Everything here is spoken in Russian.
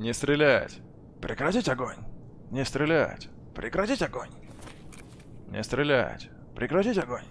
Не стрелять! Прекратить огонь! Не стрелять! Прекратить огонь! Не стрелять! Прекратить огонь!